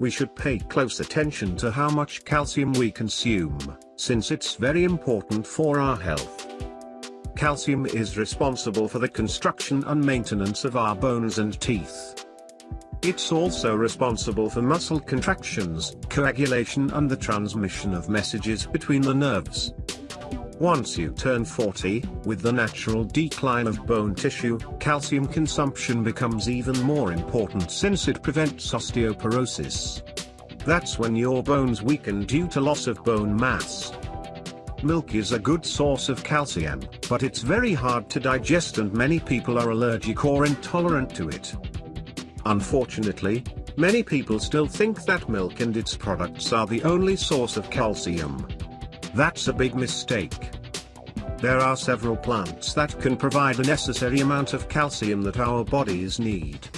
we should pay close attention to how much calcium we consume, since it's very important for our health. Calcium is responsible for the construction and maintenance of our bones and teeth. It's also responsible for muscle contractions, coagulation and the transmission of messages between the nerves. Once you turn 40, with the natural decline of bone tissue, calcium consumption becomes even more important since it prevents osteoporosis. That's when your bones weaken due to loss of bone mass. Milk is a good source of calcium, but it's very hard to digest and many people are allergic or intolerant to it. Unfortunately, many people still think that milk and its products are the only source of calcium. That's a big mistake. There are several plants that can provide the necessary amount of calcium that our bodies need.